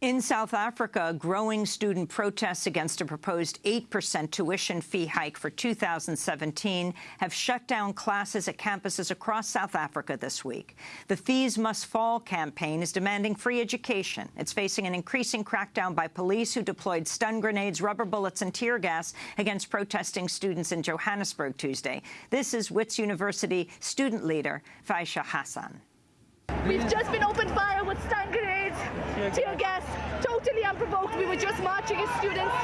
In South Africa, growing student protests against a proposed 8% tuition fee hike for 2017 have shut down classes at campuses across South Africa this week. The Fees Must Fall campaign is demanding free education. It's facing an increasing crackdown by police who deployed stun grenades, rubber bullets and tear gas against protesting students in Johannesburg Tuesday. This is Wits University student leader Fasiha Hassan. We've just been tear gas. Totally unprovoked. We were just marching as students.